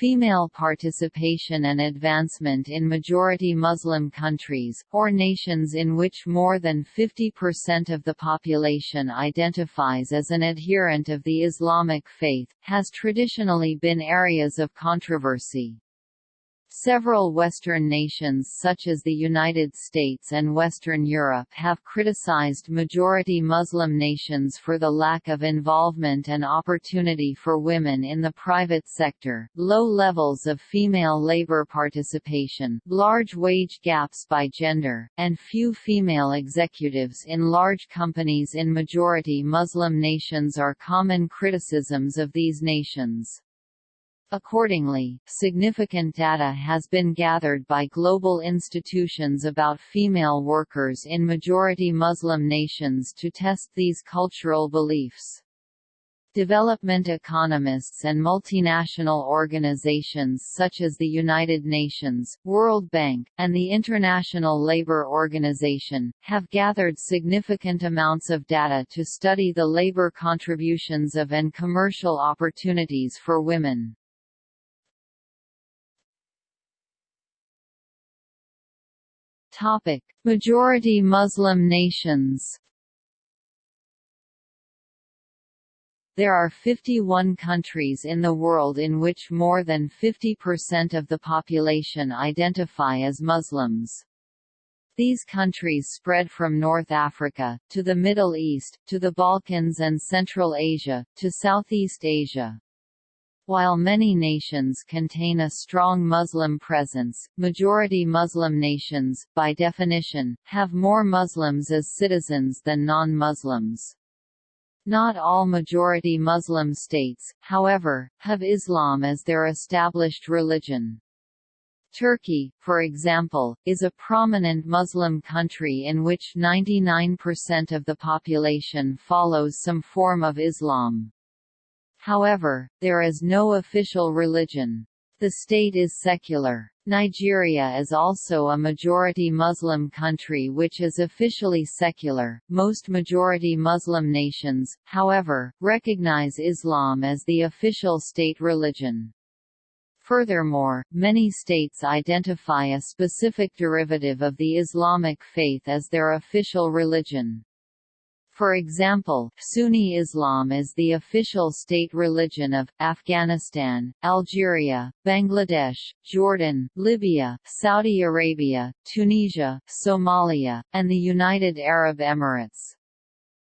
Female participation and advancement in majority Muslim countries, or nations in which more than 50% of the population identifies as an adherent of the Islamic faith, has traditionally been areas of controversy. Several Western nations such as the United States and Western Europe have criticized majority Muslim nations for the lack of involvement and opportunity for women in the private sector, low levels of female labor participation, large wage gaps by gender, and few female executives in large companies in majority Muslim nations are common criticisms of these nations. Accordingly, significant data has been gathered by global institutions about female workers in majority Muslim nations to test these cultural beliefs. Development economists and multinational organizations such as the United Nations, World Bank, and the International Labour Organization, have gathered significant amounts of data to study the labor contributions of and commercial opportunities for women. Topic: Majority Muslim nations. There are 51 countries in the world in which more than 50% of the population identify as Muslims. These countries spread from North Africa, to the Middle East, to the Balkans and Central Asia, to Southeast Asia. While many nations contain a strong Muslim presence, majority Muslim nations, by definition, have more Muslims as citizens than non-Muslims. Not all majority Muslim states, however, have Islam as their established religion. Turkey, for example, is a prominent Muslim country in which 99% of the population follows some form of Islam. However, there is no official religion. The state is secular. Nigeria is also a majority Muslim country which is officially secular. Most majority Muslim nations, however, recognize Islam as the official state religion. Furthermore, many states identify a specific derivative of the Islamic faith as their official religion. For example, Sunni Islam is the official state religion of, Afghanistan, Algeria, Bangladesh, Jordan, Libya, Saudi Arabia, Tunisia, Somalia, and the United Arab Emirates.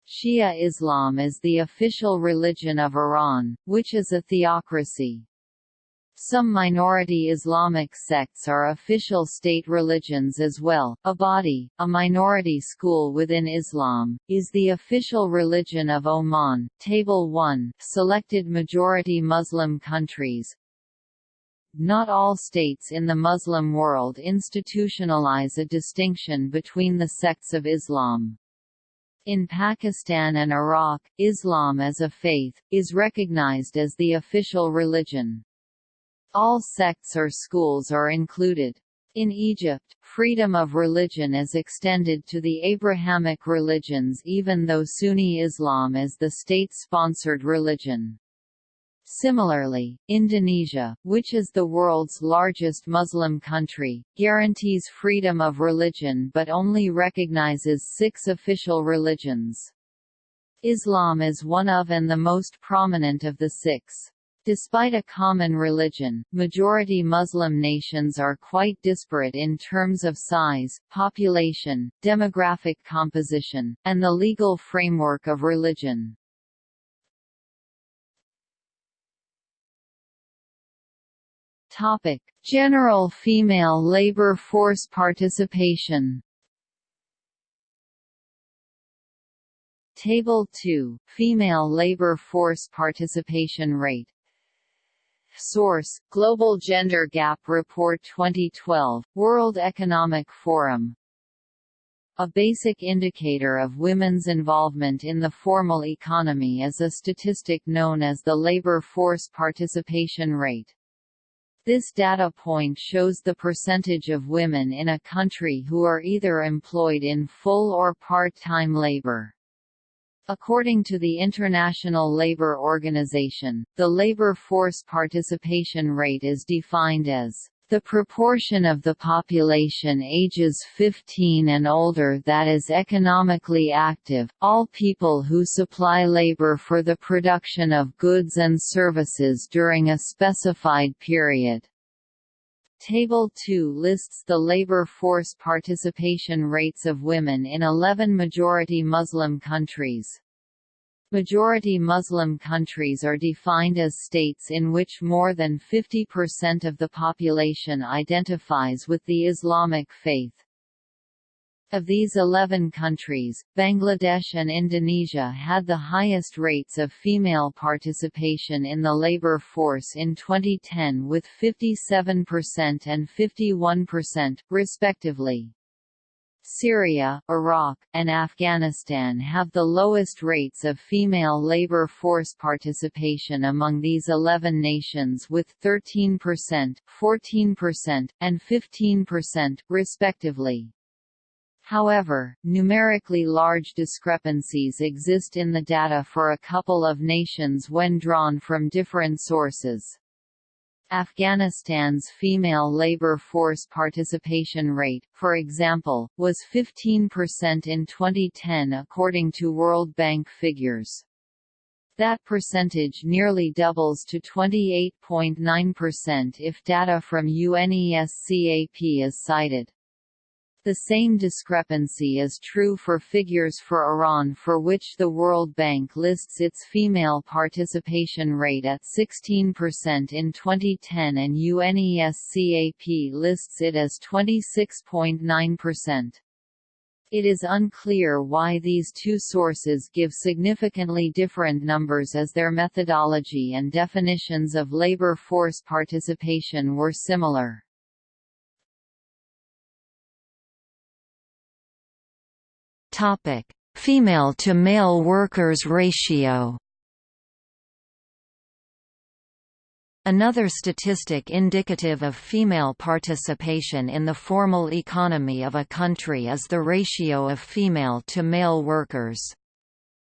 Shia Islam is the official religion of Iran, which is a theocracy. Some minority Islamic sects are official state religions as well. Ibadi, a minority school within Islam, is the official religion of Oman. Table 1 Selected majority Muslim countries. Not all states in the Muslim world institutionalize a distinction between the sects of Islam. In Pakistan and Iraq, Islam as a faith, is recognized as the official religion. All sects or schools are included. In Egypt, freedom of religion is extended to the Abrahamic religions even though Sunni Islam is the state-sponsored religion. Similarly, Indonesia, which is the world's largest Muslim country, guarantees freedom of religion but only recognizes six official religions. Islam is one of and the most prominent of the six. Despite a common religion, majority Muslim nations are quite disparate in terms of size, population, demographic composition, and the legal framework of religion. Topic: General female labor force participation. Table 2: Female labor force participation rate Source: Global Gender Gap Report 2012, World Economic Forum. A basic indicator of women's involvement in the formal economy is a statistic known as the labor force participation rate. This data point shows the percentage of women in a country who are either employed in full or part-time labor. According to the International Labour Organization, the labor force participation rate is defined as the proportion of the population ages 15 and older that is economically active, all people who supply labor for the production of goods and services during a specified period. Table 2 lists the labor force participation rates of women in 11 majority Muslim countries. Majority Muslim countries are defined as states in which more than 50% of the population identifies with the Islamic faith. Of these 11 countries, Bangladesh and Indonesia had the highest rates of female participation in the labor force in 2010 with 57% and 51%, respectively. Syria, Iraq, and Afghanistan have the lowest rates of female labor force participation among these 11 nations with 13%, 14%, and 15%, respectively. However, numerically large discrepancies exist in the data for a couple of nations when drawn from different sources. Afghanistan's female labor force participation rate, for example, was 15% in 2010 according to World Bank figures. That percentage nearly doubles to 28.9% if data from UNESCAP is cited. The same discrepancy is true for figures for Iran for which the World Bank lists its female participation rate at 16% in 2010 and UNESCAP lists it as 26.9%. It is unclear why these two sources give significantly different numbers as their methodology and definitions of labor force participation were similar. Topic: Female to male workers ratio. Another statistic indicative of female participation in the formal economy of a country is the ratio of female to male workers.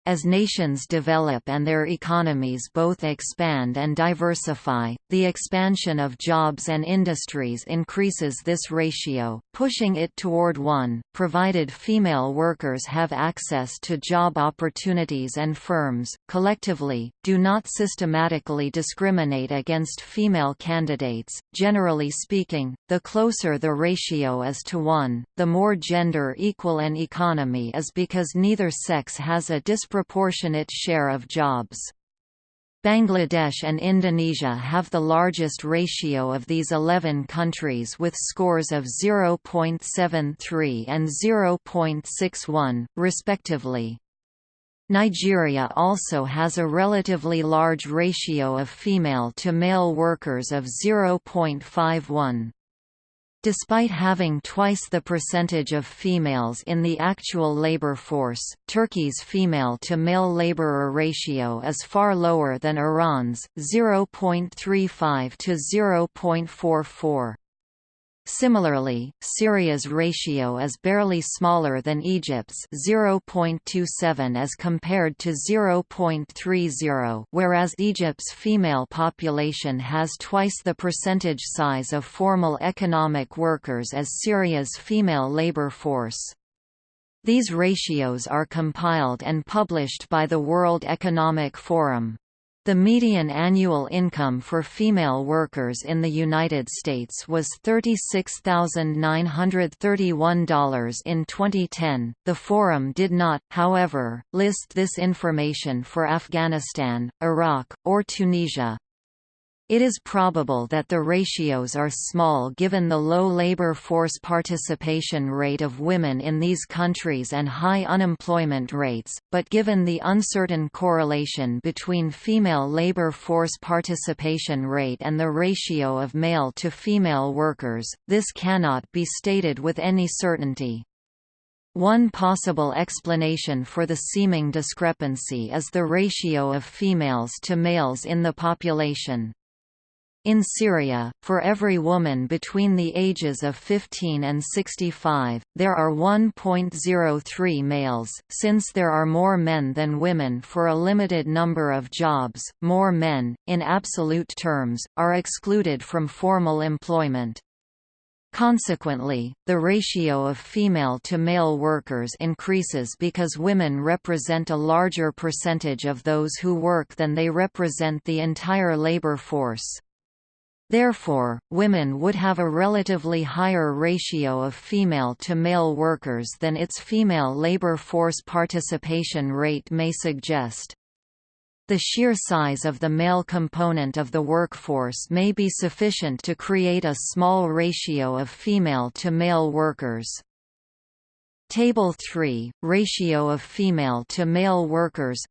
As nations develop and their economies both expand and diversify, the expansion of jobs and industries increases this ratio, pushing it toward 1, provided female workers have access to job opportunities and firms, collectively, do not systematically discriminate against female candidates. Generally speaking, the closer the ratio is to 1, the more gender equal an economy is because neither sex has a disproportionate disproportionate share of jobs. Bangladesh and Indonesia have the largest ratio of these 11 countries with scores of 0.73 and 0.61, respectively. Nigeria also has a relatively large ratio of female to male workers of 0.51. Despite having twice the percentage of females in the actual labor force, Turkey's female-to-male laborer ratio is far lower than Iran's, 0.35 to 0.44. Similarly, Syria's ratio is barely smaller than Egypt's 0.27 as compared to 0.30 whereas Egypt's female population has twice the percentage size of formal economic workers as Syria's female labor force. These ratios are compiled and published by the World Economic Forum. The median annual income for female workers in the United States was $36,931 in 2010. The forum did not, however, list this information for Afghanistan, Iraq, or Tunisia. It is probable that the ratios are small given the low labor force participation rate of women in these countries and high unemployment rates, but given the uncertain correlation between female labor force participation rate and the ratio of male to female workers, this cannot be stated with any certainty. One possible explanation for the seeming discrepancy is the ratio of females to males in the population. In Syria, for every woman between the ages of 15 and 65, there are 1.03 males. Since there are more men than women for a limited number of jobs, more men, in absolute terms, are excluded from formal employment. Consequently, the ratio of female to male workers increases because women represent a larger percentage of those who work than they represent the entire labor force. Therefore, women would have a relatively higher ratio of female to male workers than its female labor force participation rate may suggest. The sheer size of the male component of the workforce may be sufficient to create a small ratio of female to male workers. Table 3 – Ratio of female to male workers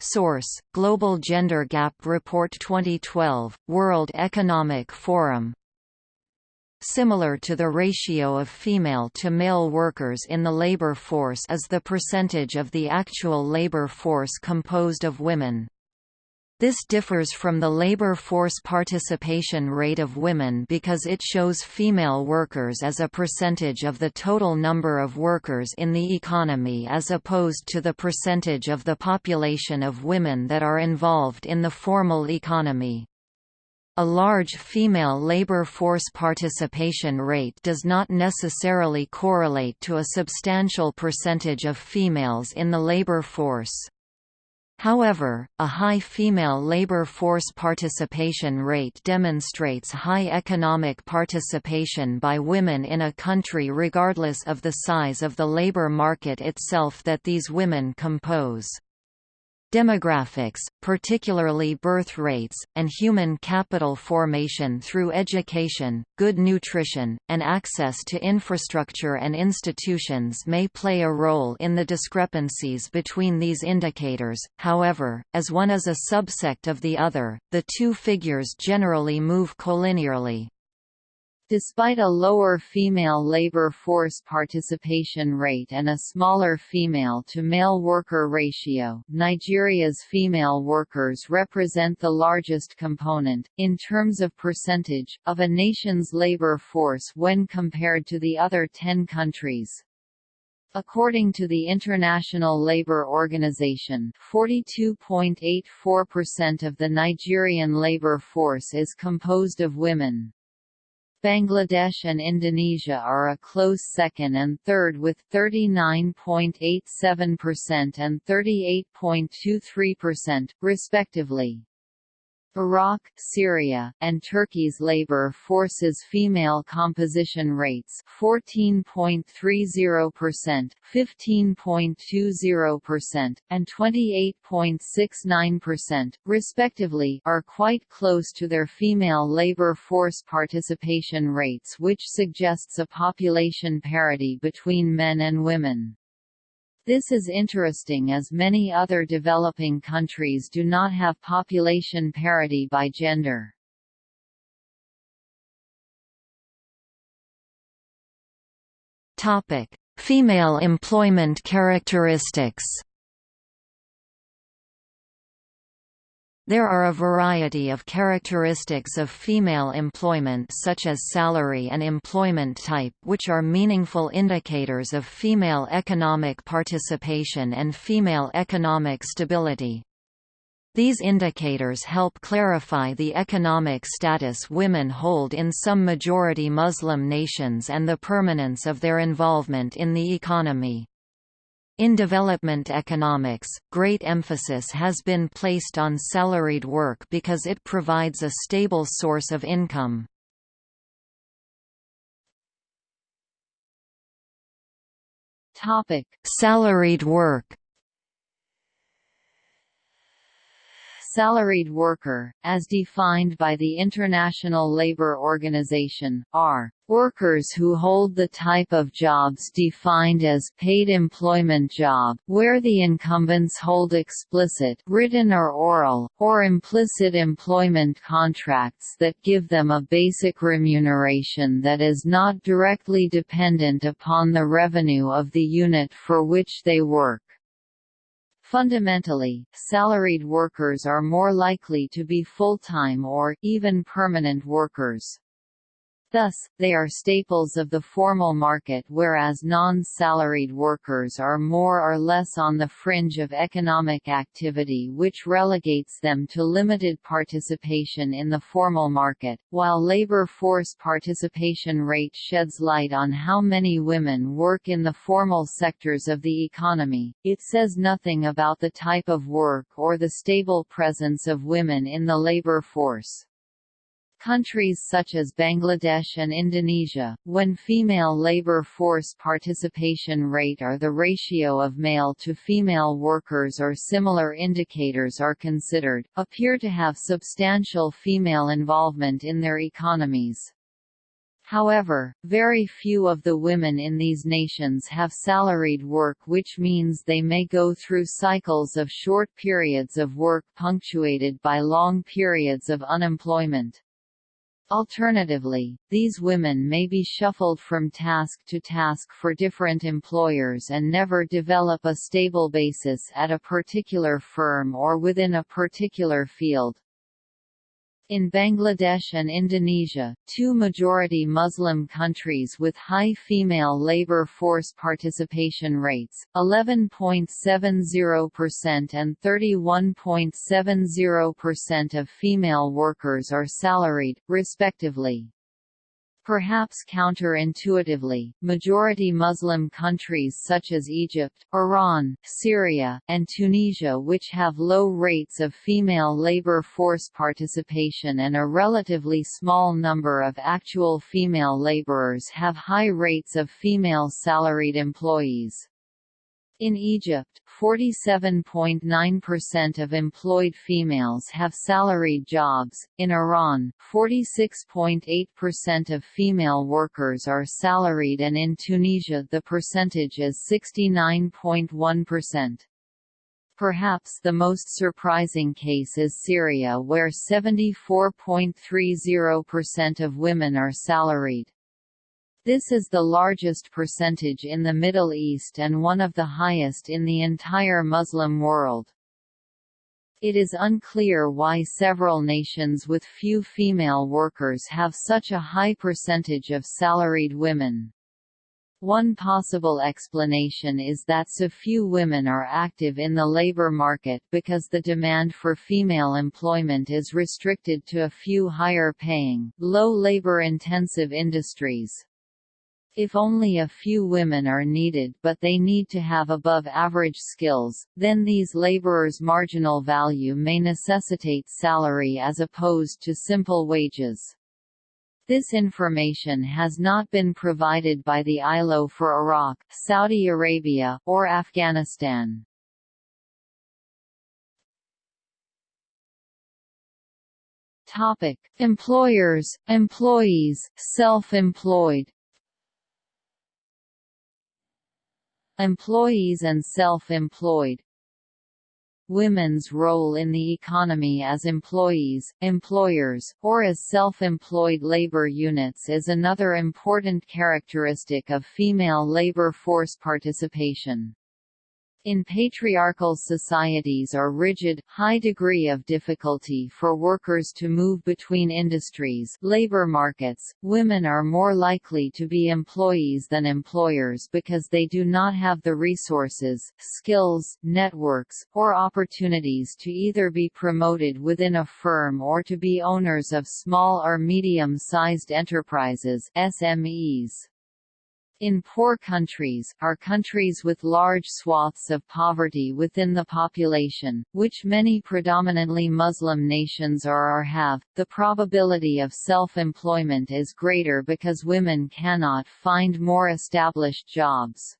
Source: Global Gender Gap Report 2012, World Economic Forum. Similar to the ratio of female to male workers in the labor force is the percentage of the actual labor force composed of women. This differs from the labor force participation rate of women because it shows female workers as a percentage of the total number of workers in the economy as opposed to the percentage of the population of women that are involved in the formal economy. A large female labor force participation rate does not necessarily correlate to a substantial percentage of females in the labor force. However, a high female labor force participation rate demonstrates high economic participation by women in a country regardless of the size of the labor market itself that these women compose. Demographics, particularly birth rates, and human capital formation through education, good nutrition, and access to infrastructure and institutions may play a role in the discrepancies between these indicators, however, as one is a subsect of the other, the two figures generally move collinearly. Despite a lower female labor force participation rate and a smaller female-to-male worker ratio, Nigeria's female workers represent the largest component, in terms of percentage, of a nation's labor force when compared to the other ten countries. According to the International Labour Organization, 42.84% of the Nigerian labor force is composed of women. Bangladesh and Indonesia are a close second and third with 39.87% and 38.23%, respectively. Iraq, Syria, and Turkey's labor forces female composition rates 14.30%, 15.20%, and 28.69%, respectively, are quite close to their female labor force participation rates which suggests a population parity between men and women. This is interesting as many other developing countries do not have population parity by gender. Topic: Female employment characteristics. There are a variety of characteristics of female employment such as salary and employment type which are meaningful indicators of female economic participation and female economic stability. These indicators help clarify the economic status women hold in some majority Muslim nations and the permanence of their involvement in the economy. In development economics, great emphasis has been placed on salaried work because it provides a stable source of income. Topic: Salaried work salaried worker, as defined by the International Labour Organization, are workers who hold the type of jobs defined as paid employment job, where the incumbents hold explicit written or oral, or implicit employment contracts that give them a basic remuneration that is not directly dependent upon the revenue of the unit for which they work. Fundamentally, salaried workers are more likely to be full-time or, even permanent workers. Thus, they are staples of the formal market whereas non-salaried workers are more or less on the fringe of economic activity which relegates them to limited participation in the formal market, while labor force participation rate sheds light on how many women work in the formal sectors of the economy, it says nothing about the type of work or the stable presence of women in the labor force. Countries such as Bangladesh and Indonesia, when female labor force participation rate or the ratio of male to female workers or similar indicators are considered, appear to have substantial female involvement in their economies. However, very few of the women in these nations have salaried work which means they may go through cycles of short periods of work punctuated by long periods of unemployment. Alternatively, these women may be shuffled from task to task for different employers and never develop a stable basis at a particular firm or within a particular field. In Bangladesh and Indonesia, two majority Muslim countries with high female labor force participation rates, 11.70% and 31.70% of female workers are salaried, respectively. Perhaps counterintuitively, majority Muslim countries such as Egypt, Iran, Syria, and Tunisia which have low rates of female labor force participation and a relatively small number of actual female laborers have high rates of female salaried employees. In Egypt, 47.9% of employed females have salaried jobs. In Iran, 46.8% of female workers are salaried and in Tunisia the percentage is 69.1%. Perhaps the most surprising case is Syria where 74.30% of women are salaried. This is the largest percentage in the Middle East and one of the highest in the entire Muslim world. It is unclear why several nations with few female workers have such a high percentage of salaried women. One possible explanation is that so few women are active in the labor market because the demand for female employment is restricted to a few higher-paying, low labor-intensive industries. If only a few women are needed but they need to have above-average skills, then these laborers' marginal value may necessitate salary as opposed to simple wages. This information has not been provided by the ILO for Iraq, Saudi Arabia, or Afghanistan. Topic: Employers, employees, self-employed. Employees and self-employed Women's role in the economy as employees, employers, or as self-employed labor units is another important characteristic of female labor force participation. In patriarchal societies or rigid, high degree of difficulty for workers to move between industries labor markets, women are more likely to be employees than employers because they do not have the resources, skills, networks, or opportunities to either be promoted within a firm or to be owners of small or medium-sized enterprises SMEs. In poor countries, are countries with large swaths of poverty within the population, which many predominantly Muslim nations are or have, the probability of self-employment is greater because women cannot find more established jobs.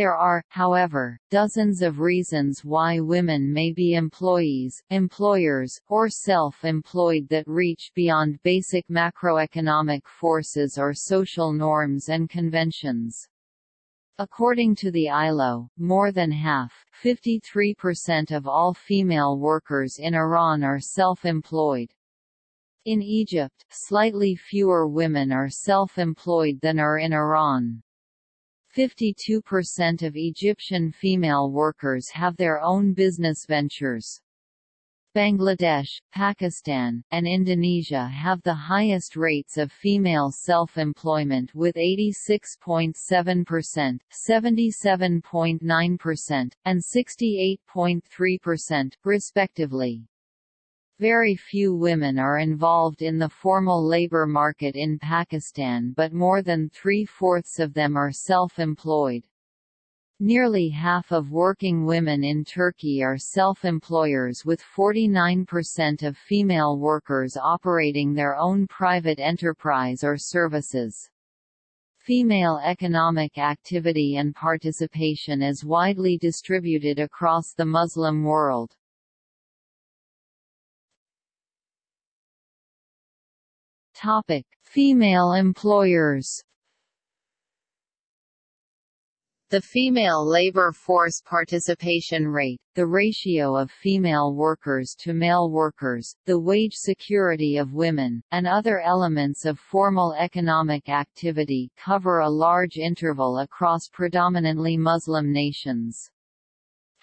There are, however, dozens of reasons why women may be employees, employers, or self-employed that reach beyond basic macroeconomic forces or social norms and conventions. According to the ILO, more than half 53% of all female workers in Iran are self-employed. In Egypt, slightly fewer women are self-employed than are in Iran. 52% of Egyptian female workers have their own business ventures. Bangladesh, Pakistan, and Indonesia have the highest rates of female self-employment with 86.7%, 77.9%, and 68.3%, respectively. Very few women are involved in the formal labor market in Pakistan but more than three-fourths of them are self-employed. Nearly half of working women in Turkey are self-employers with 49% of female workers operating their own private enterprise or services. Female economic activity and participation is widely distributed across the Muslim world. Topic: Female employers the female labor force participation rate, the ratio of female workers to male workers, the wage security of women, and other elements of formal economic activity cover a large interval across predominantly Muslim nations.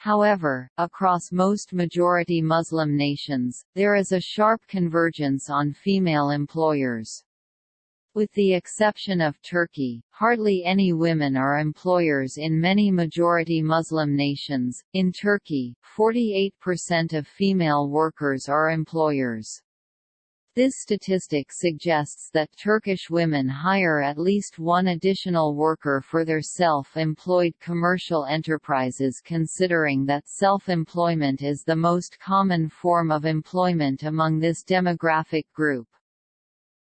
However, across most majority Muslim nations, there is a sharp convergence on female employers. With the exception of Turkey, hardly any women are employers in many majority Muslim nations. In Turkey, 48% of female workers are employers. This statistic suggests that Turkish women hire at least one additional worker for their self-employed commercial enterprises considering that self-employment is the most common form of employment among this demographic group.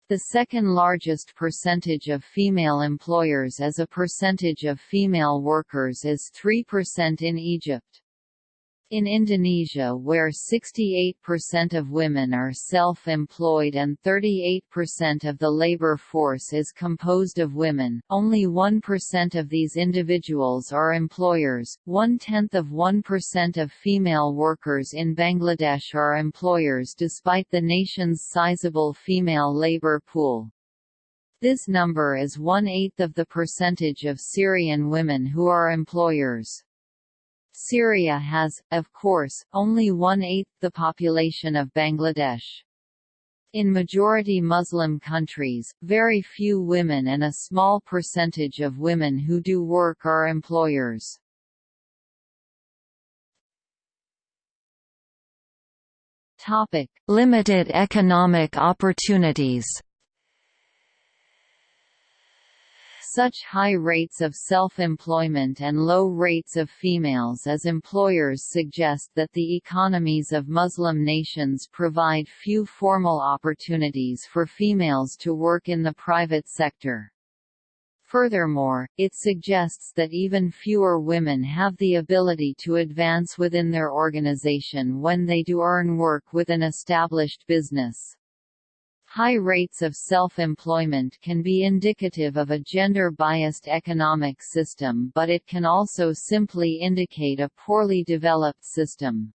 The second largest percentage of female employers as a percentage of female workers is 3% in Egypt. In Indonesia where 68% of women are self-employed and 38% of the labor force is composed of women, only 1% of these individuals are employers, one-tenth of 1% of female workers in Bangladesh are employers despite the nation's sizable female labor pool. This number is one-eighth of the percentage of Syrian women who are employers. Syria has, of course, only one-eighth the population of Bangladesh. In majority Muslim countries, very few women and a small percentage of women who do work are employers. Topic: Limited economic opportunities. Such high rates of self-employment and low rates of females as employers suggest that the economies of Muslim nations provide few formal opportunities for females to work in the private sector. Furthermore, it suggests that even fewer women have the ability to advance within their organization when they do earn work with an established business. High rates of self-employment can be indicative of a gender-biased economic system but it can also simply indicate a poorly developed system.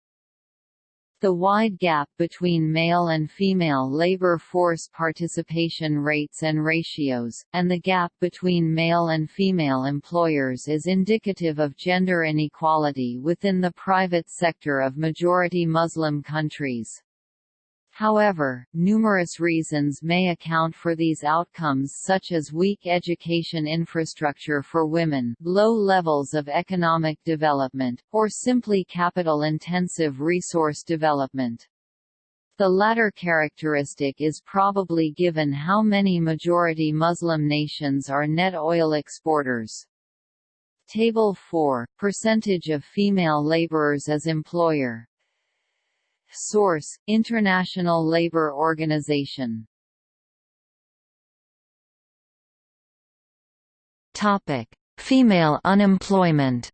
The wide gap between male and female labor force participation rates and ratios, and the gap between male and female employers is indicative of gender inequality within the private sector of majority Muslim countries. However, numerous reasons may account for these outcomes such as weak education infrastructure for women, low levels of economic development, or simply capital-intensive resource development. The latter characteristic is probably given how many majority Muslim nations are net oil exporters. Table 4 – Percentage of female laborers as employer Source: International Labour Organization. Topic: Female unemployment.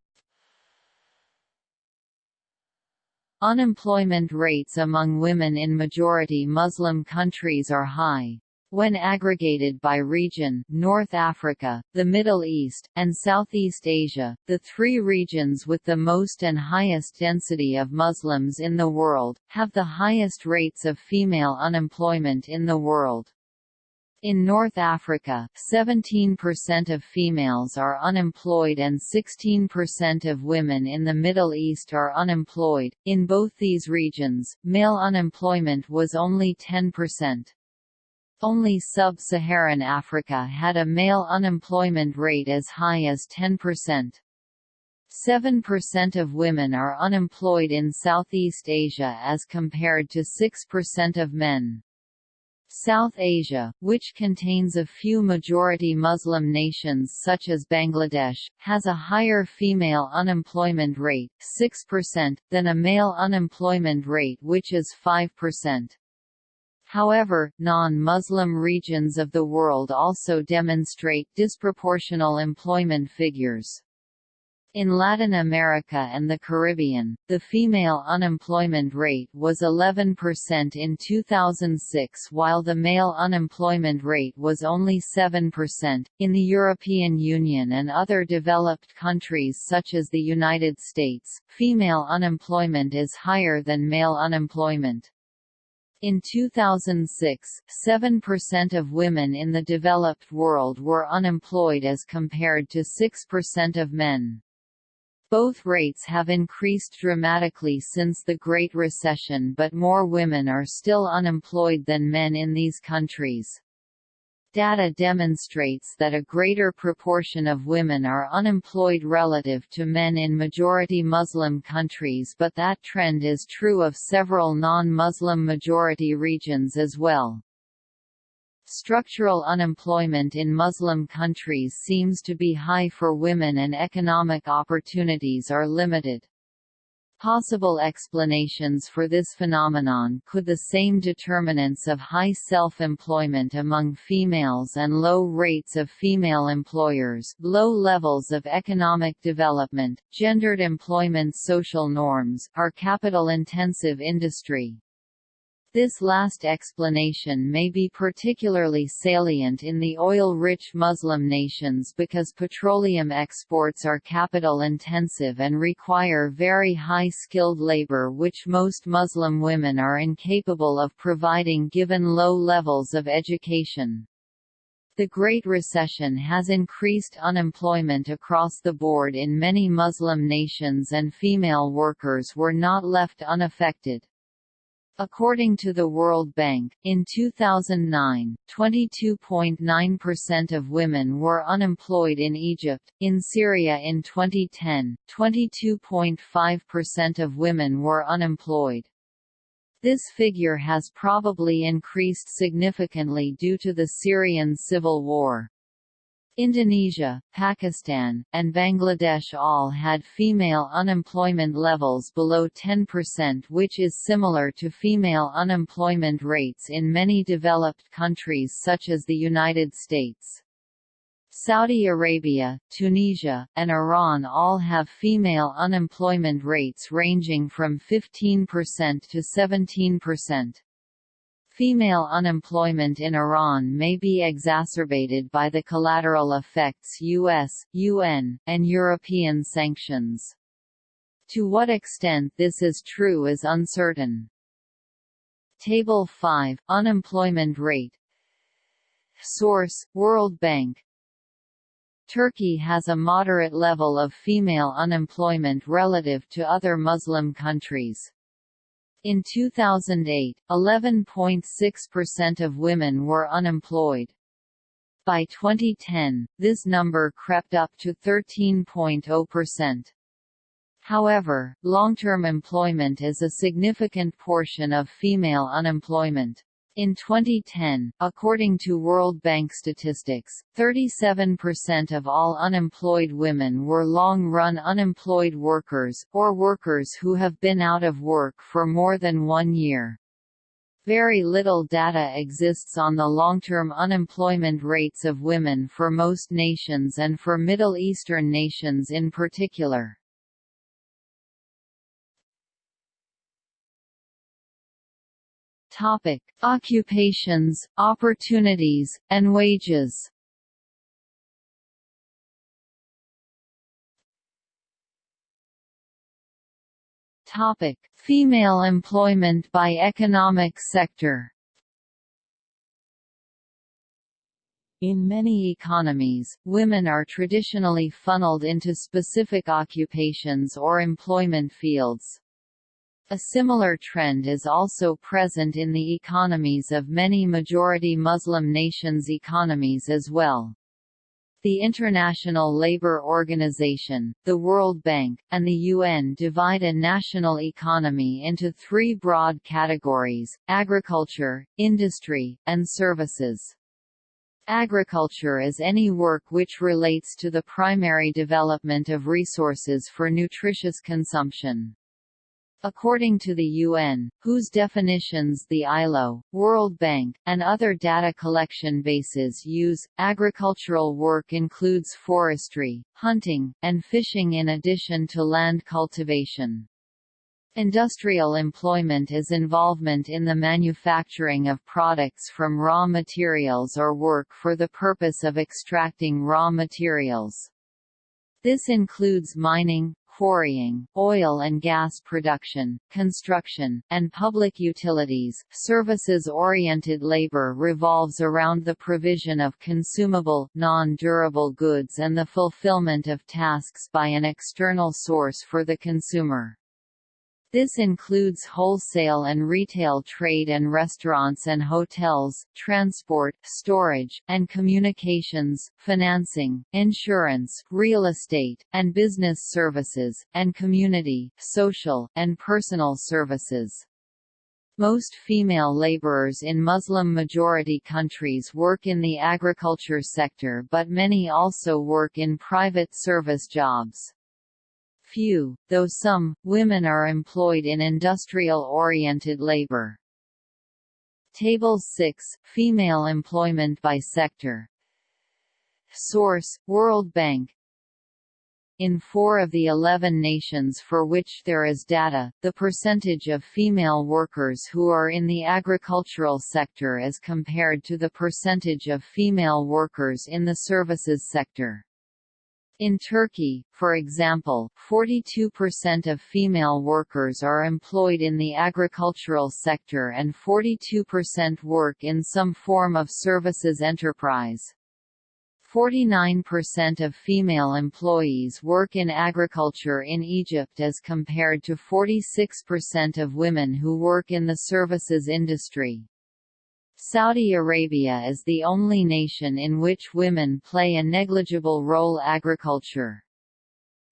Unemployment rates among women in majority Muslim countries are high. When aggregated by region North Africa, the Middle East, and Southeast Asia, the three regions with the most and highest density of Muslims in the world, have the highest rates of female unemployment in the world. In North Africa, 17% of females are unemployed and 16% of women in the Middle East are unemployed. In both these regions, male unemployment was only 10%. Only sub-Saharan Africa had a male unemployment rate as high as 10%. 7% of women are unemployed in Southeast Asia as compared to 6% of men. South Asia, which contains a few majority Muslim nations such as Bangladesh, has a higher female unemployment rate 6%, than a male unemployment rate which is 5%. However, non-Muslim regions of the world also demonstrate disproportional employment figures. In Latin America and the Caribbean, the female unemployment rate was 11% in 2006 while the male unemployment rate was only 7%. In the European Union and other developed countries such as the United States, female unemployment is higher than male unemployment. In 2006, 7% of women in the developed world were unemployed as compared to 6% of men. Both rates have increased dramatically since the Great Recession but more women are still unemployed than men in these countries. Data demonstrates that a greater proportion of women are unemployed relative to men in majority Muslim countries but that trend is true of several non-Muslim majority regions as well. Structural unemployment in Muslim countries seems to be high for women and economic opportunities are limited. Possible explanations for this phenomenon could the same determinants of high self-employment among females and low rates of female employers, low levels of economic development, gendered employment social norms, our capital-intensive industry, this last explanation may be particularly salient in the oil-rich Muslim nations because petroleum exports are capital-intensive and require very high-skilled labor which most Muslim women are incapable of providing given low levels of education. The Great Recession has increased unemployment across the board in many Muslim nations and female workers were not left unaffected. According to the World Bank, in 2009, 22.9% of women were unemployed in Egypt. In Syria in 2010, 22.5% of women were unemployed. This figure has probably increased significantly due to the Syrian civil war. Indonesia, Pakistan, and Bangladesh all had female unemployment levels below 10% which is similar to female unemployment rates in many developed countries such as the United States. Saudi Arabia, Tunisia, and Iran all have female unemployment rates ranging from 15% to 17%. Female unemployment in Iran may be exacerbated by the collateral effects US, UN, and European sanctions. To what extent this is true is uncertain. Table 5 – Unemployment rate Source – World Bank Turkey has a moderate level of female unemployment relative to other Muslim countries. In 2008, 11.6% of women were unemployed. By 2010, this number crept up to 13.0%. However, long-term employment is a significant portion of female unemployment. In 2010, according to World Bank statistics, 37% of all unemployed women were long-run unemployed workers, or workers who have been out of work for more than one year. Very little data exists on the long-term unemployment rates of women for most nations and for Middle Eastern nations in particular. Topic: Occupations, opportunities, and wages. Topic: Female employment by economic sector. In many economies, women are traditionally funneled into specific occupations or employment fields. A similar trend is also present in the economies of many majority Muslim nations' economies as well. The International Labour Organization, the World Bank, and the UN divide a national economy into three broad categories, agriculture, industry, and services. Agriculture is any work which relates to the primary development of resources for nutritious consumption. According to the UN, whose definitions the ILO, World Bank, and other data collection bases use, agricultural work includes forestry, hunting, and fishing in addition to land cultivation. Industrial employment is involvement in the manufacturing of products from raw materials or work for the purpose of extracting raw materials. This includes mining, quarrying, oil and gas production, construction, and public utilities. Services-oriented labor revolves around the provision of consumable, non-durable goods and the fulfillment of tasks by an external source for the consumer. This includes wholesale and retail trade and restaurants and hotels, transport, storage, and communications, financing, insurance, real estate, and business services, and community, social, and personal services. Most female laborers in Muslim-majority countries work in the agriculture sector but many also work in private service jobs few, though some, women are employed in industrial-oriented labor. Table 6 – Female employment by sector Source – World Bank in four of the 11 nations for which there is data, the percentage of female workers who are in the agricultural sector is compared to the percentage of female workers in the services sector. In Turkey, for example, 42% of female workers are employed in the agricultural sector and 42% work in some form of services enterprise. 49% of female employees work in agriculture in Egypt as compared to 46% of women who work in the services industry. Saudi Arabia is the only nation in which women play a negligible role agriculture.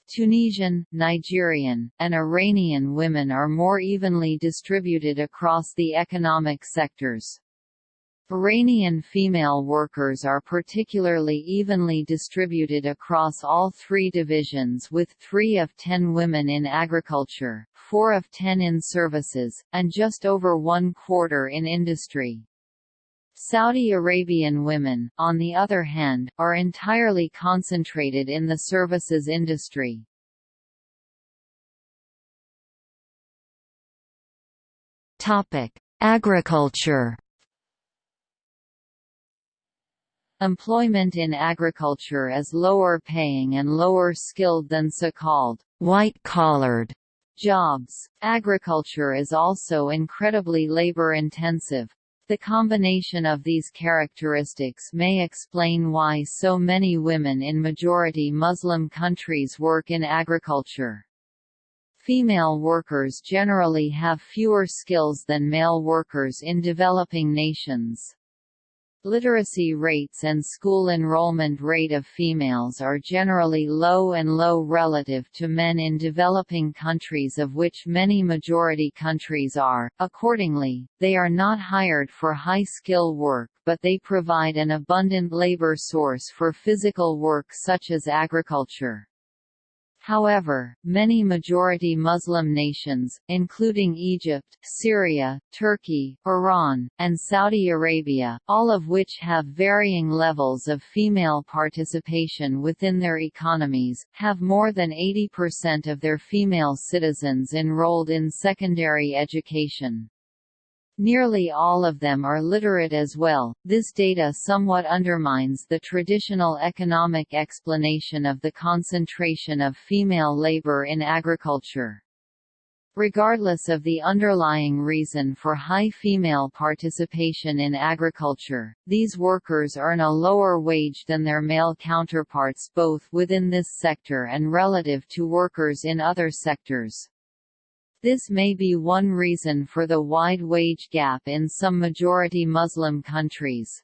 Tunisian, Nigerian, and Iranian women are more evenly distributed across the economic sectors. Iranian female workers are particularly evenly distributed across all three divisions with 3 of 10 women in agriculture, 4 of 10 in services, and just over one quarter in industry. Saudi Arabian women, on the other hand, are entirely concentrated in the services industry. Topic: Agriculture. Employment in agriculture is lower paying and lower skilled than so-called white-collared jobs. Agriculture is also incredibly labor-intensive, the combination of these characteristics may explain why so many women in majority Muslim countries work in agriculture. Female workers generally have fewer skills than male workers in developing nations. Literacy rates and school enrollment rate of females are generally low and low relative to men in developing countries of which many majority countries are, accordingly, they are not hired for high-skill work but they provide an abundant labor source for physical work such as agriculture. However, many majority Muslim nations, including Egypt, Syria, Turkey, Iran, and Saudi Arabia, all of which have varying levels of female participation within their economies, have more than 80% of their female citizens enrolled in secondary education. Nearly all of them are literate as well. This data somewhat undermines the traditional economic explanation of the concentration of female labor in agriculture. Regardless of the underlying reason for high female participation in agriculture, these workers earn a lower wage than their male counterparts both within this sector and relative to workers in other sectors. This may be one reason for the wide wage gap in some majority Muslim countries.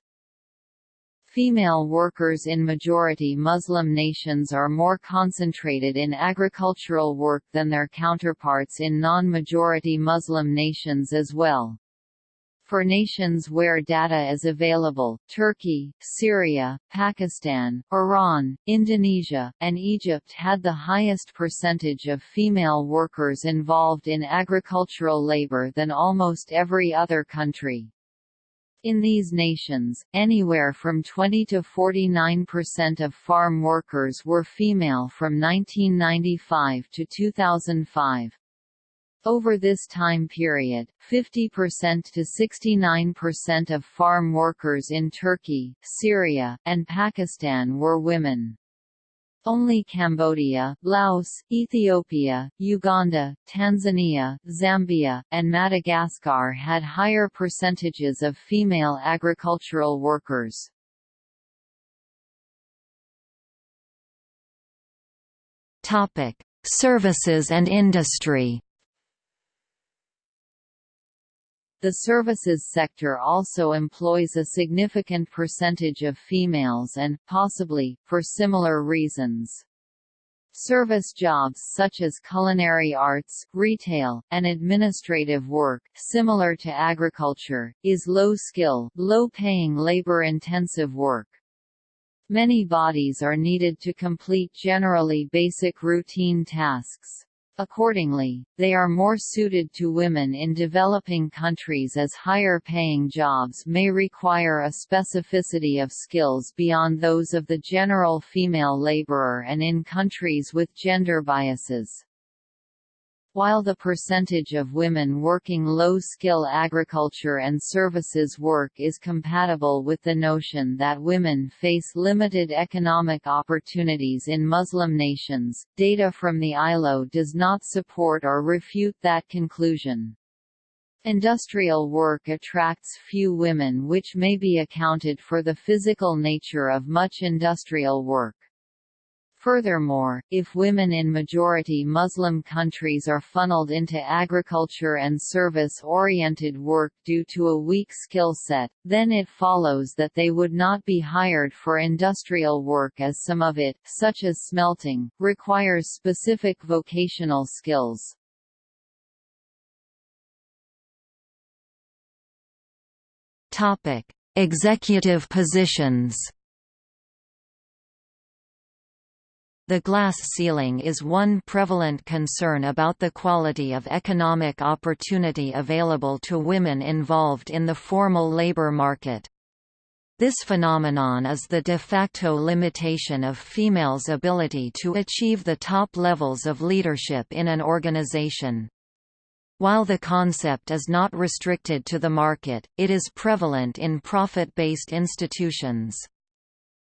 Female workers in majority Muslim nations are more concentrated in agricultural work than their counterparts in non-majority Muslim nations as well. For nations where data is available, Turkey, Syria, Pakistan, Iran, Indonesia, and Egypt had the highest percentage of female workers involved in agricultural labor than almost every other country. In these nations, anywhere from 20 to 49% of farm workers were female from 1995 to 2005. Over this time period, 50% to 69% of farm workers in Turkey, Syria, and Pakistan were women. Only Cambodia, Laos, Ethiopia, Uganda, Tanzania, Zambia, and Madagascar had higher percentages of female agricultural workers. Services and industry The services sector also employs a significant percentage of females and, possibly, for similar reasons. Service jobs such as culinary arts, retail, and administrative work, similar to agriculture, is low-skill, low-paying labor-intensive work. Many bodies are needed to complete generally basic routine tasks. Accordingly, they are more suited to women in developing countries as higher-paying jobs may require a specificity of skills beyond those of the general female laborer and in countries with gender biases. While the percentage of women working low-skill agriculture and services work is compatible with the notion that women face limited economic opportunities in Muslim nations, data from the ILO does not support or refute that conclusion. Industrial work attracts few women which may be accounted for the physical nature of much industrial work. Furthermore, if women in majority Muslim countries are funneled into agriculture and service-oriented work due to a weak skill set, then it follows that they would not be hired for industrial work as some of it, such as smelting, requires specific vocational skills. Executive positions The glass ceiling is one prevalent concern about the quality of economic opportunity available to women involved in the formal labor market. This phenomenon is the de facto limitation of females' ability to achieve the top levels of leadership in an organization. While the concept is not restricted to the market, it is prevalent in profit-based institutions.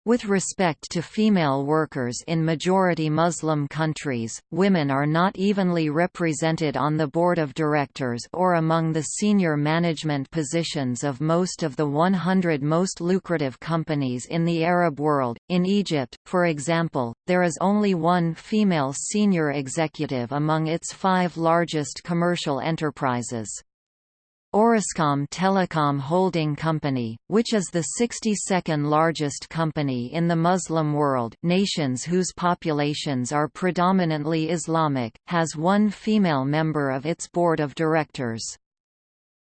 With respect to female workers in majority Muslim countries, women are not evenly represented on the board of directors or among the senior management positions of most of the 100 most lucrative companies in the Arab world. In Egypt, for example, there is only one female senior executive among its five largest commercial enterprises. Orascom Telecom Holding Company, which is the 62nd largest company in the Muslim world nations whose populations are predominantly Islamic, has one female member of its board of directors.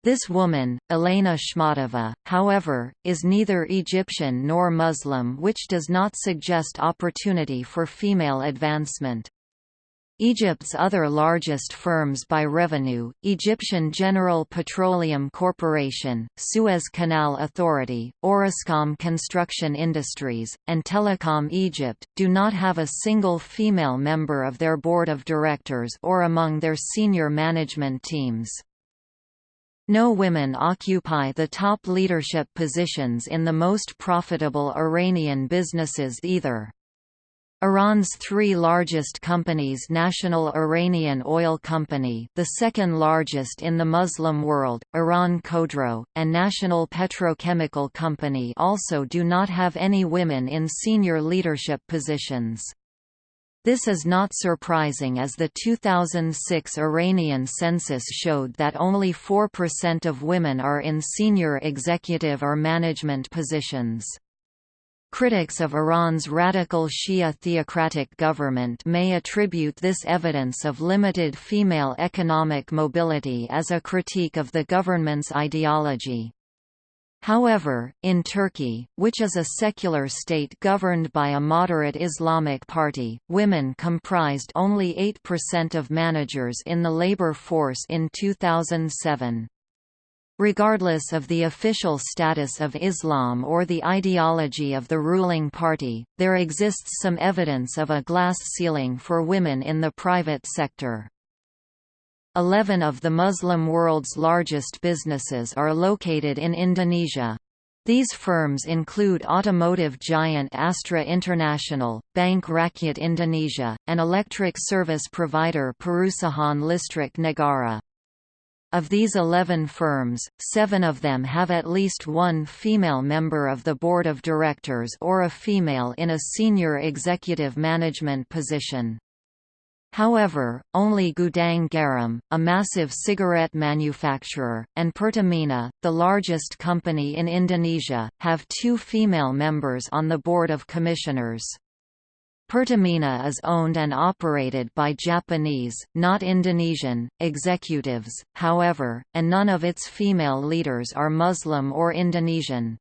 This woman, Elena Shmatova, however, is neither Egyptian nor Muslim which does not suggest opportunity for female advancement. Egypt's other largest firms by revenue, Egyptian General Petroleum Corporation, Suez Canal Authority, Orascom Construction Industries, and Telecom Egypt, do not have a single female member of their board of directors or among their senior management teams. No women occupy the top leadership positions in the most profitable Iranian businesses either. Iran's three largest companies National Iranian Oil Company the second largest in the Muslim world, Iran Khodro, and National Petrochemical Company also do not have any women in senior leadership positions. This is not surprising as the 2006 Iranian census showed that only 4% of women are in senior executive or management positions. Critics of Iran's radical Shia theocratic government may attribute this evidence of limited female economic mobility as a critique of the government's ideology. However, in Turkey, which is a secular state governed by a moderate Islamic party, women comprised only 8% of managers in the labor force in 2007. Regardless of the official status of Islam or the ideology of the ruling party, there exists some evidence of a glass ceiling for women in the private sector. Eleven of the Muslim world's largest businesses are located in Indonesia. These firms include automotive giant Astra International, Bank Rakyat Indonesia, and electric service provider Perusahaan Listrik Negara. Of these 11 firms, seven of them have at least one female member of the board of directors or a female in a senior executive management position. However, only Gudang Garam, a massive cigarette manufacturer, and Pertamina, the largest company in Indonesia, have two female members on the board of commissioners. Pertamina is owned and operated by Japanese, not Indonesian, executives, however, and none of its female leaders are Muslim or Indonesian.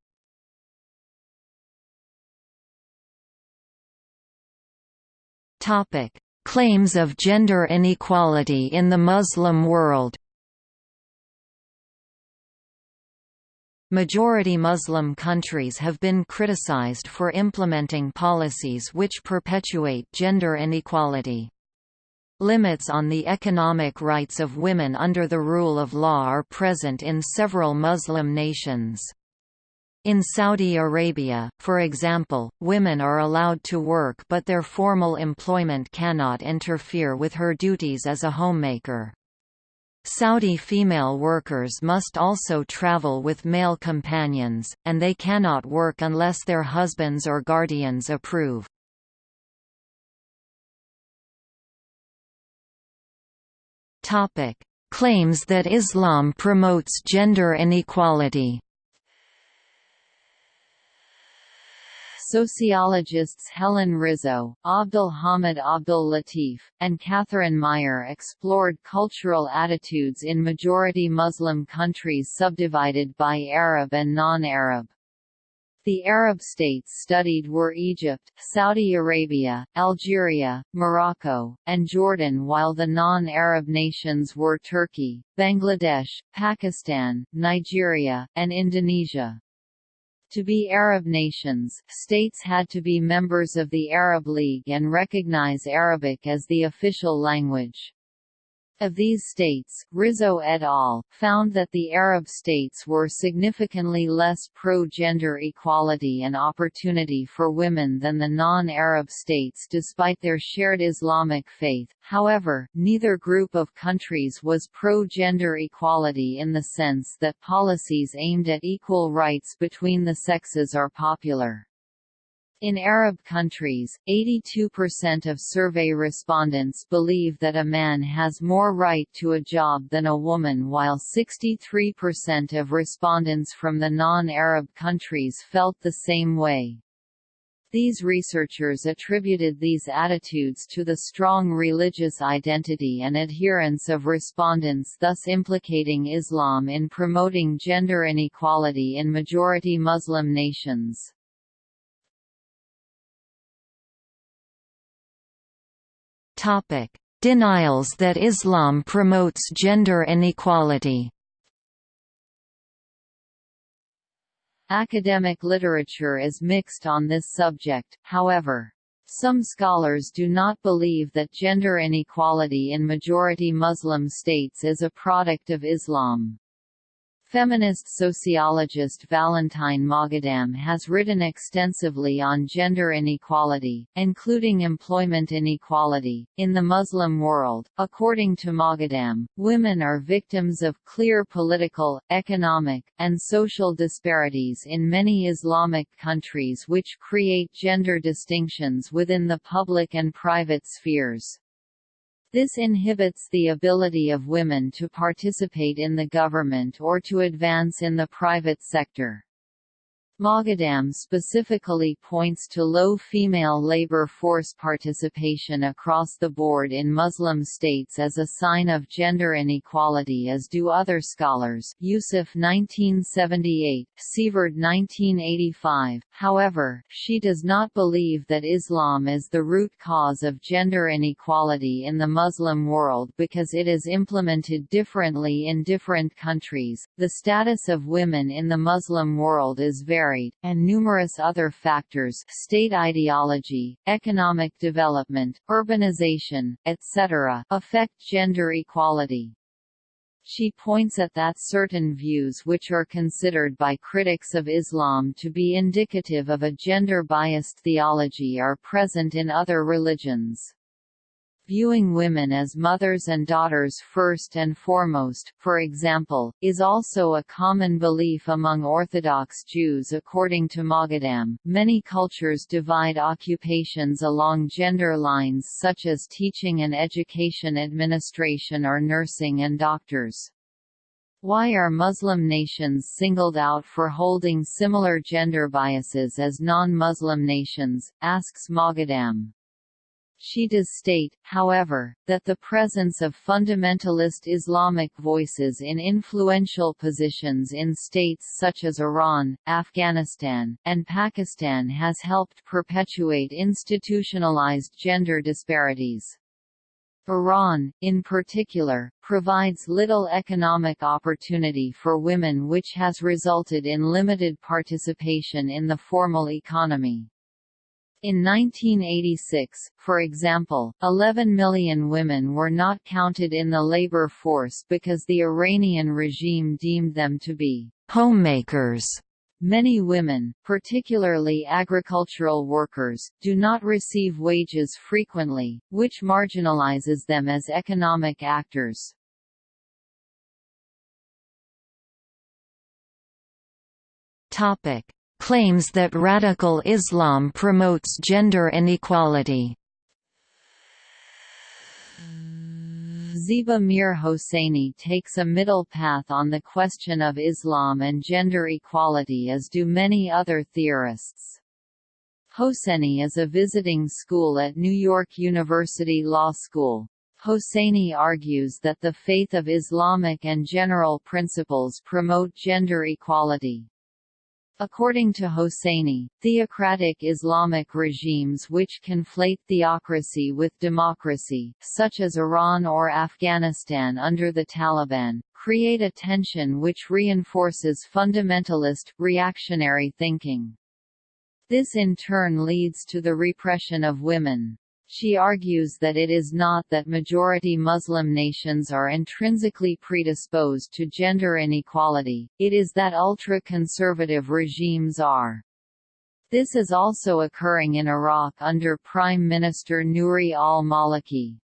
Claims of gender inequality in the Muslim world Majority Muslim countries have been criticized for implementing policies which perpetuate gender inequality. Limits on the economic rights of women under the rule of law are present in several Muslim nations. In Saudi Arabia, for example, women are allowed to work but their formal employment cannot interfere with her duties as a homemaker. Saudi female workers must also travel with male companions, and they cannot work unless their husbands or guardians approve. Claims that Islam promotes gender inequality Sociologists Helen Rizzo, Abdul Hamid Abdul Latif, and Catherine Meyer explored cultural attitudes in majority Muslim countries subdivided by Arab and non-Arab. The Arab states studied were Egypt, Saudi Arabia, Algeria, Morocco, and Jordan while the non-Arab nations were Turkey, Bangladesh, Pakistan, Nigeria, and Indonesia. To be Arab nations, states had to be members of the Arab League and recognize Arabic as the official language. Of these states, Rizzo et al. found that the Arab states were significantly less pro-gender equality and opportunity for women than the non-Arab states despite their shared Islamic faith. However, neither group of countries was pro-gender equality in the sense that policies aimed at equal rights between the sexes are popular. In Arab countries, 82% of survey respondents believe that a man has more right to a job than a woman while 63% of respondents from the non-Arab countries felt the same way. These researchers attributed these attitudes to the strong religious identity and adherence of respondents thus implicating Islam in promoting gender inequality in majority Muslim nations. Topic: Denials that Islam promotes gender inequality. Academic literature is mixed on this subject, however. Some scholars do not believe that gender inequality in majority Muslim states is a product of Islam. Feminist sociologist Valentine Moghadam has written extensively on gender inequality, including employment inequality, in the Muslim world. According to Moghadam, women are victims of clear political, economic, and social disparities in many Islamic countries which create gender distinctions within the public and private spheres. This inhibits the ability of women to participate in the government or to advance in the private sector. Moghadam specifically points to low female labor force participation across the board in Muslim states as a sign of gender inequality as do other scholars Yusuf 1978, Sievert 1985. However, she does not believe that Islam is the root cause of gender inequality in the Muslim world because it is implemented differently in different countries. The status of women in the Muslim world is varied varied, and numerous other factors state ideology, economic development, urbanization, etc. affect gender equality. She points at that certain views which are considered by critics of Islam to be indicative of a gender-biased theology are present in other religions viewing women as mothers and daughters first and foremost, for example, is also a common belief among Orthodox Jews according to Moghadam. Many cultures divide occupations along gender lines such as teaching and education administration or nursing and doctors. Why are Muslim nations singled out for holding similar gender biases as non-Muslim nations, asks Moghadam. She does state, however, that the presence of fundamentalist Islamic voices in influential positions in states such as Iran, Afghanistan, and Pakistan has helped perpetuate institutionalized gender disparities. Iran, in particular, provides little economic opportunity for women which has resulted in limited participation in the formal economy. In 1986, for example, 11 million women were not counted in the labor force because the Iranian regime deemed them to be homemakers. Many women, particularly agricultural workers, do not receive wages frequently, which marginalizes them as economic actors. Topic: claims that radical Islam promotes gender inequality. Ziba Mir Hosseini takes a middle path on the question of Islam and gender equality as do many other theorists. Hosseini is a visiting school at New York University Law School. Hosseini argues that the faith of Islamic and general principles promote gender equality. According to Hosseini, theocratic Islamic regimes which conflate theocracy with democracy, such as Iran or Afghanistan under the Taliban, create a tension which reinforces fundamentalist, reactionary thinking. This in turn leads to the repression of women. She argues that it is not that majority Muslim nations are intrinsically predisposed to gender inequality, it is that ultra-conservative regimes are. This is also occurring in Iraq under Prime Minister Nouri al-Maliki.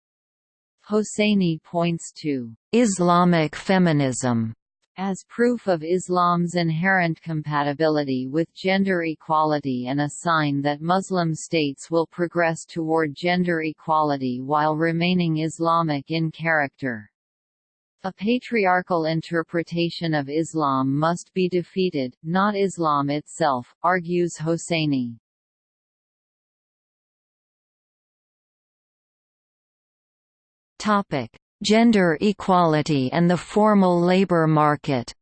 Hosseini points to Islamic feminism as proof of Islam's inherent compatibility with gender equality and a sign that Muslim states will progress toward gender equality while remaining Islamic in character. A patriarchal interpretation of Islam must be defeated, not Islam itself, argues Hosseini. Topic: Gender equality and the formal labor market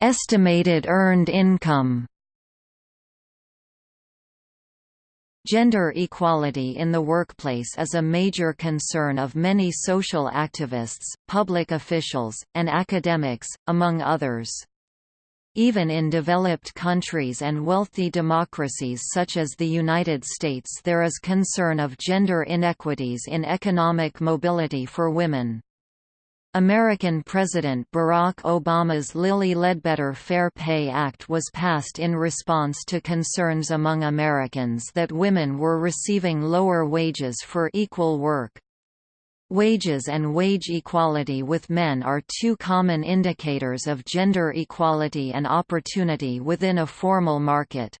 Estimated earned income Gender equality in the workplace is a major concern of many social activists, public officials, and academics, among others. Even in developed countries and wealthy democracies such as the United States there is concern of gender inequities in economic mobility for women. American President Barack Obama's Lilly Ledbetter Fair Pay Act was passed in response to concerns among Americans that women were receiving lower wages for equal work. Wages and wage equality with men are two common indicators of gender equality and opportunity within a formal market.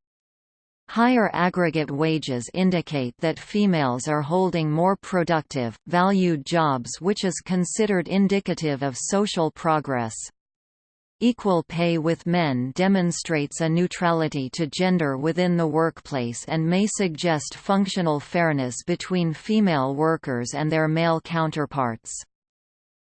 Higher aggregate wages indicate that females are holding more productive, valued jobs which is considered indicative of social progress. Equal pay with men demonstrates a neutrality to gender within the workplace and may suggest functional fairness between female workers and their male counterparts.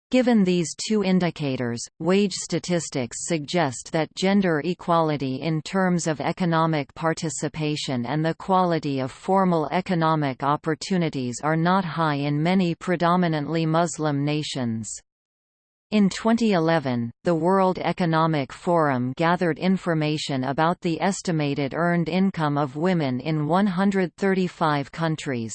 Given these two indicators, wage statistics suggest that gender equality in terms of economic participation and the quality of formal economic opportunities are not high in many predominantly Muslim nations. In 2011, the World Economic Forum gathered information about the estimated earned income of women in 135 countries.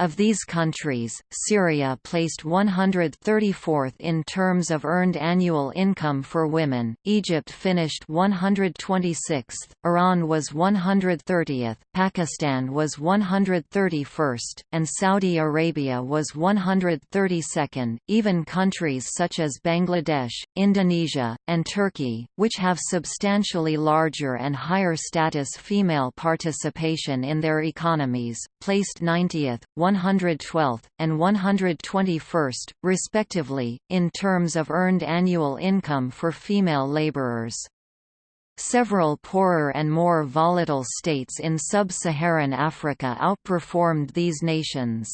Of these countries, Syria placed 134th in terms of earned annual income for women, Egypt finished 126th, Iran was 130th, Pakistan was 131st, and Saudi Arabia was 132nd. Even countries such as Bangladesh, Indonesia, and Turkey, which have substantially larger and higher status female participation in their economies, placed 90th, 112th, and 121st, respectively, in terms of earned annual income for female laborers. Several poorer and more volatile states in sub-Saharan Africa outperformed these nations.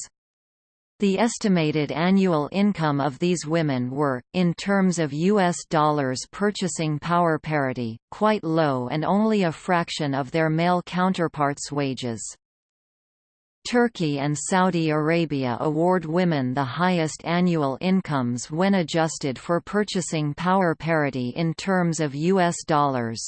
The estimated annual income of these women were, in terms of U.S. dollars purchasing power parity, quite low and only a fraction of their male counterparts' wages. Turkey and Saudi Arabia award women the highest annual incomes when adjusted for purchasing power parity in terms of U.S. dollars.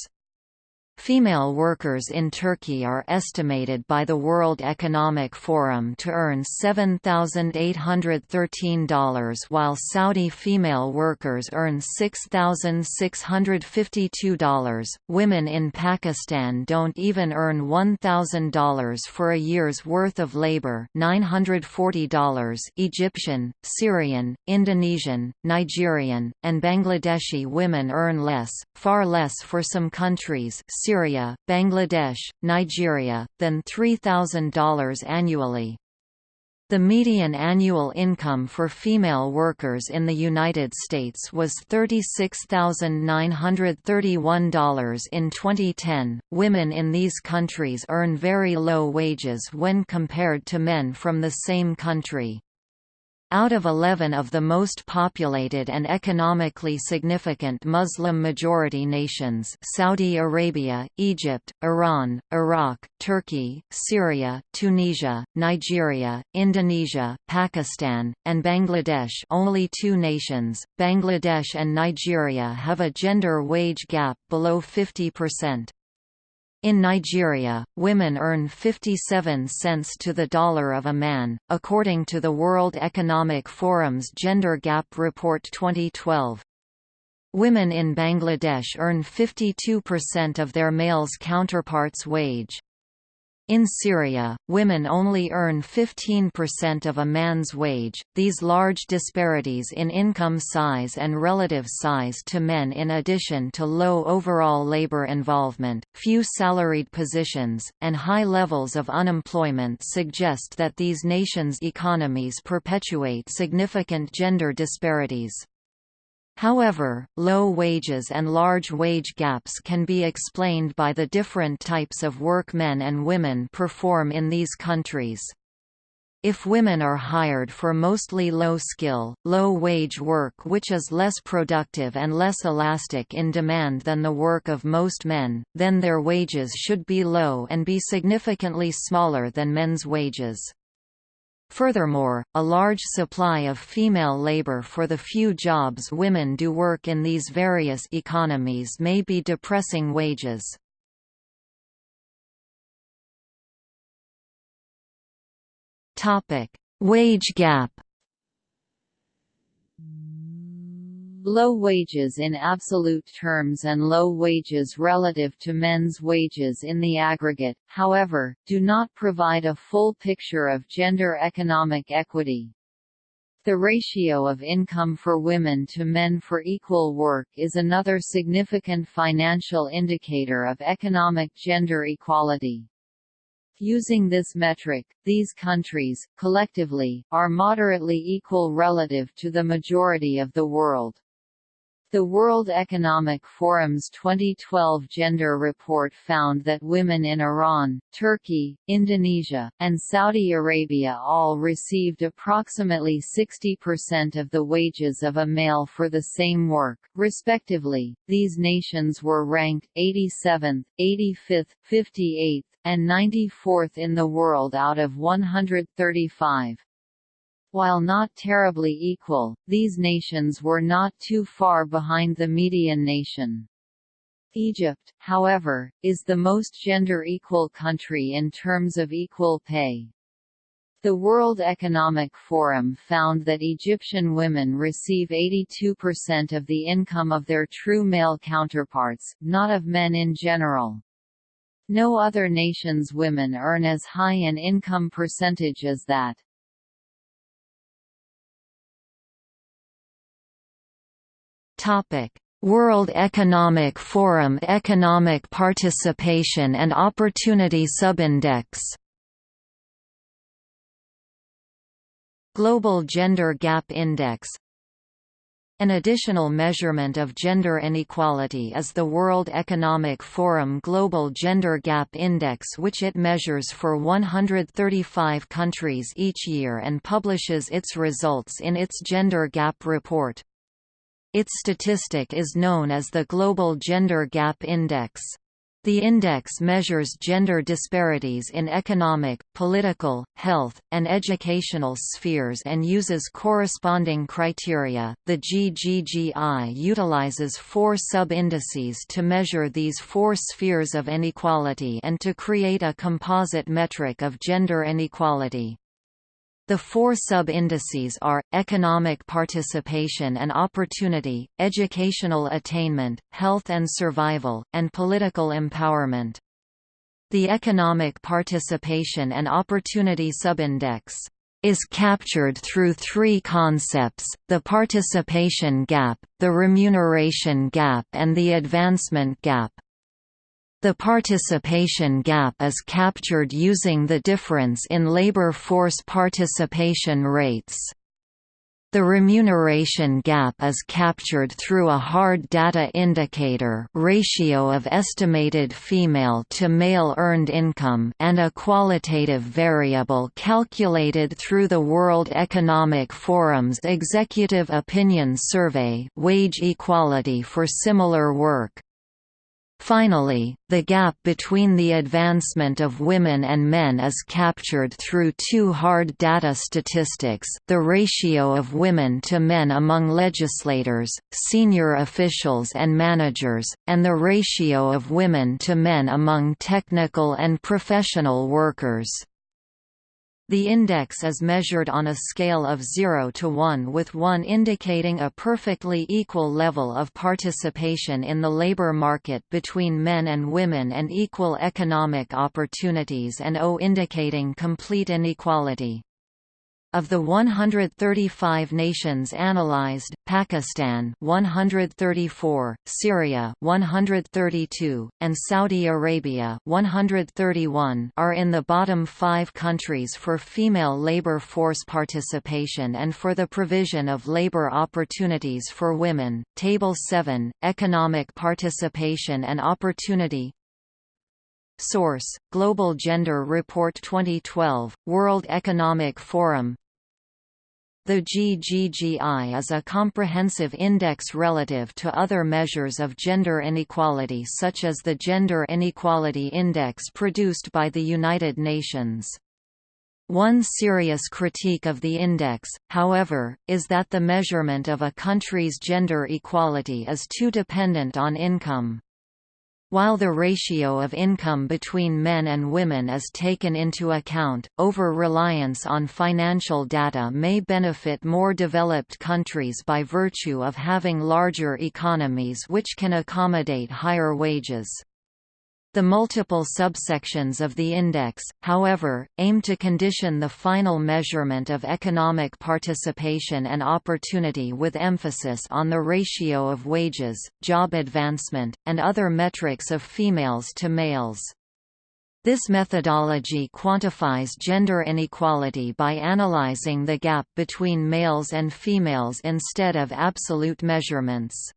Female workers in Turkey are estimated by the World Economic Forum to earn $7,813 while Saudi female workers earn $6,652. Women in Pakistan don't even earn $1,000 for a year's worth of labor $940 Egyptian, Syrian, Indonesian, Nigerian, and Bangladeshi women earn less, far less for some countries Syria, Bangladesh, Nigeria, than $3,000 annually. The median annual income for female workers in the United States was $36,931 in 2010. Women in these countries earn very low wages when compared to men from the same country. Out of 11 of the most populated and economically significant Muslim-majority nations Saudi Arabia, Egypt, Iran, Iraq, Turkey, Syria, Tunisia, Nigeria, Indonesia, Pakistan, and Bangladesh only two nations, Bangladesh and Nigeria have a gender wage gap below 50%. In Nigeria, women earn 57 cents to the dollar of a man, according to the World Economic Forum's Gender Gap Report 2012. Women in Bangladesh earn 52% of their male's counterparts' wage. In Syria, women only earn 15% of a man's wage. These large disparities in income size and relative size to men, in addition to low overall labor involvement, few salaried positions, and high levels of unemployment, suggest that these nations' economies perpetuate significant gender disparities. However, low wages and large wage gaps can be explained by the different types of work men and women perform in these countries. If women are hired for mostly low-skill, low-wage work which is less productive and less elastic in demand than the work of most men, then their wages should be low and be significantly smaller than men's wages. Furthermore, a large supply of female labor for the few jobs women do work in these various economies may be depressing wages. Wage gap Low wages in absolute terms and low wages relative to men's wages in the aggregate, however, do not provide a full picture of gender economic equity. The ratio of income for women to men for equal work is another significant financial indicator of economic gender equality. Using this metric, these countries, collectively, are moderately equal relative to the majority of the world. The World Economic Forum's 2012 gender report found that women in Iran, Turkey, Indonesia, and Saudi Arabia all received approximately 60% of the wages of a male for the same work, respectively. These nations were ranked 87th, 85th, 58th, and 94th in the world out of 135. While not terribly equal, these nations were not too far behind the median nation. Egypt, however, is the most gender-equal country in terms of equal pay. The World Economic Forum found that Egyptian women receive 82% of the income of their true male counterparts, not of men in general. No other nation's women earn as high an income percentage as that. Topic: World Economic Forum Economic Participation and Opportunity Subindex. Global Gender Gap Index. An additional measurement of gender inequality is the World Economic Forum Global Gender Gap Index which it measures for 135 countries each year and publishes its results in its Gender Gap Report. Its statistic is known as the Global Gender Gap Index. The index measures gender disparities in economic, political, health, and educational spheres and uses corresponding criteria. The GGGI utilizes four sub-indices to measure these four spheres of inequality and to create a composite metric of gender inequality. The four sub-indices are, economic participation and opportunity, educational attainment, health and survival, and political empowerment. The economic participation and opportunity subindex is captured through three concepts, the participation gap, the remuneration gap and the advancement gap. The participation gap is captured using the difference in labor force participation rates. The remuneration gap is captured through a hard data indicator ratio of estimated female to male earned income and a qualitative variable calculated through the World Economic Forum's Executive Opinion Survey wage equality for similar work. Finally, the gap between the advancement of women and men is captured through two hard data statistics the ratio of women to men among legislators, senior officials and managers, and the ratio of women to men among technical and professional workers. The index is measured on a scale of 0 to 1 with 1 indicating a perfectly equal level of participation in the labor market between men and women and equal economic opportunities and 0 indicating complete inequality. Of the 135 nations analyzed, Pakistan 134, Syria 132, and Saudi Arabia 131 are in the bottom 5 countries for female labor force participation and for the provision of labor opportunities for women. Table 7: Economic participation and opportunity Source: Global Gender Report 2012, World Economic Forum the GGGI is a comprehensive index relative to other measures of gender inequality such as the Gender Inequality Index produced by the United Nations. One serious critique of the index, however, is that the measurement of a country's gender equality is too dependent on income. While the ratio of income between men and women is taken into account, over-reliance on financial data may benefit more developed countries by virtue of having larger economies which can accommodate higher wages. The multiple subsections of the index, however, aim to condition the final measurement of economic participation and opportunity with emphasis on the ratio of wages, job advancement, and other metrics of females to males. This methodology quantifies gender inequality by analyzing the gap between males and females instead of absolute measurements.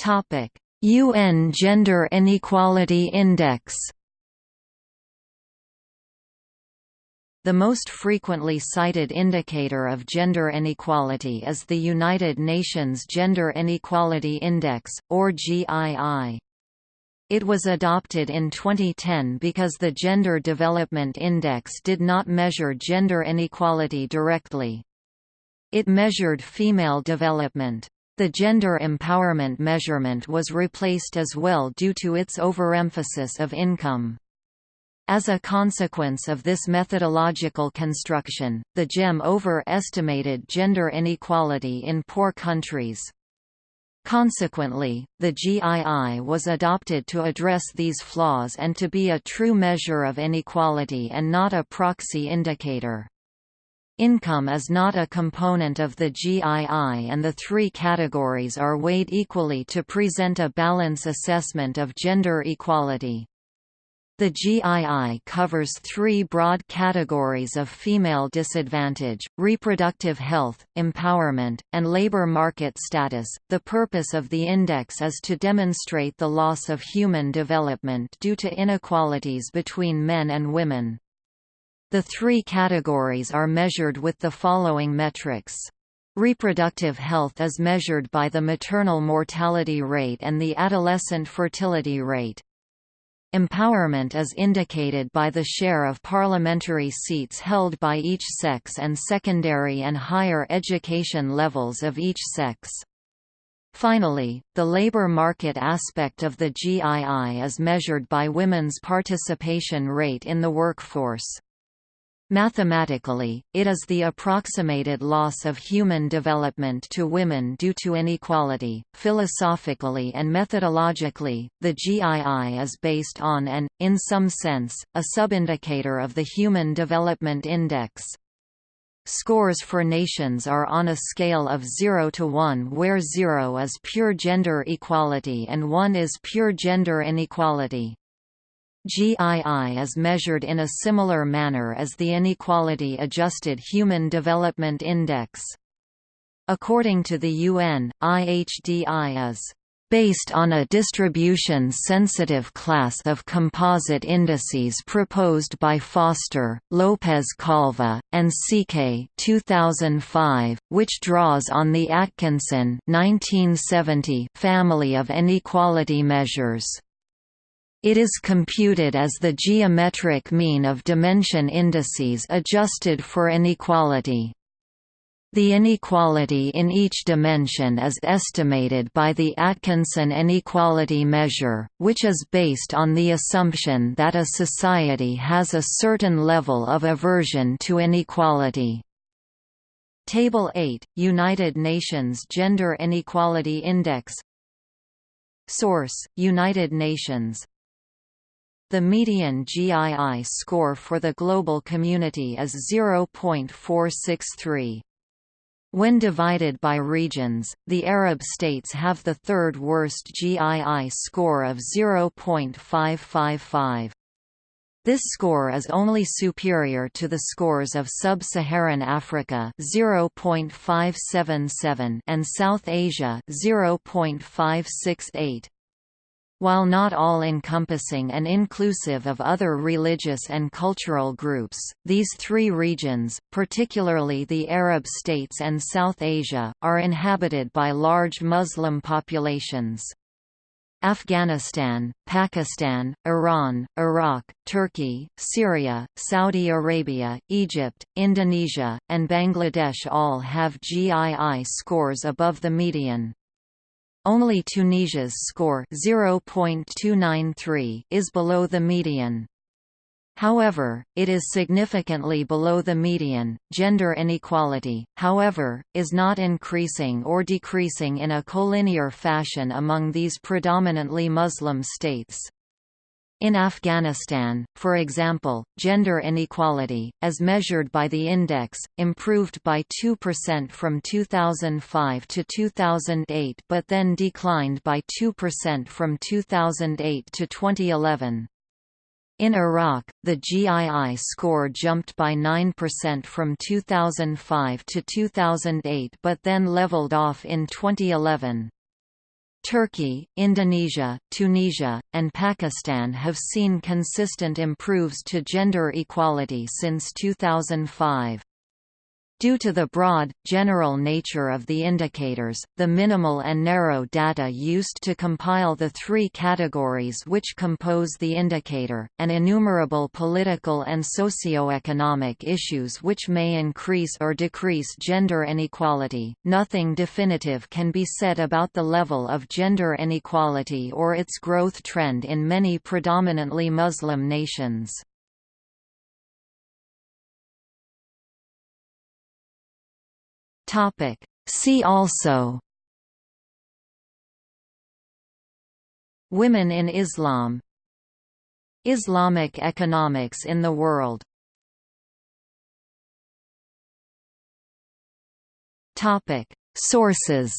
Topic: UN Gender Inequality Index. The most frequently cited indicator of gender inequality is the United Nations Gender Inequality Index, or GII. It was adopted in 2010 because the Gender Development Index did not measure gender inequality directly. It measured female development. The gender empowerment measurement was replaced as well due to its overemphasis of income. As a consequence of this methodological construction, the GEM overestimated gender inequality in poor countries. Consequently, the GII was adopted to address these flaws and to be a true measure of inequality and not a proxy indicator. Income is not a component of the GII and the three categories are weighed equally to present a balance assessment of gender equality. The GII covers three broad categories of female disadvantage, reproductive health, empowerment, and labor market status. The purpose of the index is to demonstrate the loss of human development due to inequalities between men and women. The three categories are measured with the following metrics. Reproductive health is measured by the maternal mortality rate and the adolescent fertility rate. Empowerment is indicated by the share of parliamentary seats held by each sex and secondary and higher education levels of each sex. Finally, the labor market aspect of the GII is measured by women's participation rate in the workforce. Mathematically, it is the approximated loss of human development to women due to inequality. Philosophically and methodologically, the GII is based on and, in some sense, a subindicator of the Human Development Index. Scores for nations are on a scale of 0 to 1 where 0 is pure gender equality and 1 is pure gender inequality. GII is measured in a similar manner as the Inequality-Adjusted Human Development Index. According to the UN, IHDI is based on a distribution-sensitive class of composite indices proposed by Foster, Lopez Calva, and Szekely 2005, which draws on the Atkinson 1970 family of inequality measures. It is computed as the geometric mean of dimension indices adjusted for inequality. The inequality in each dimension is estimated by the Atkinson inequality measure, which is based on the assumption that a society has a certain level of aversion to inequality. Table 8, United Nations Gender Inequality Index Source, United Nations the median GII score for the global community is 0.463. When divided by regions, the Arab states have the third worst GII score of 0.555. This score is only superior to the scores of Sub-Saharan Africa 0.577 and South Asia 0.568. While not all-encompassing and inclusive of other religious and cultural groups, these three regions, particularly the Arab states and South Asia, are inhabited by large Muslim populations. Afghanistan, Pakistan, Iran, Iraq, Turkey, Syria, Saudi Arabia, Egypt, Indonesia, and Bangladesh all have GII scores above the median. Only Tunisia's score 0.293 is below the median. However, it is significantly below the median. Gender inequality, however, is not increasing or decreasing in a collinear fashion among these predominantly Muslim states. In Afghanistan, for example, gender inequality, as measured by the index, improved by 2% from 2005 to 2008 but then declined by 2% from 2008 to 2011. In Iraq, the GII score jumped by 9% from 2005 to 2008 but then leveled off in 2011. Turkey, Indonesia, Tunisia, and Pakistan have seen consistent improves to gender equality since 2005. Due to the broad, general nature of the indicators, the minimal and narrow data used to compile the three categories which compose the indicator, and innumerable political and socio-economic issues which may increase or decrease gender inequality, nothing definitive can be said about the level of gender inequality or its growth trend in many predominantly Muslim nations. Topic. See also Women in Islam Islamic economics in the world Topic. Sources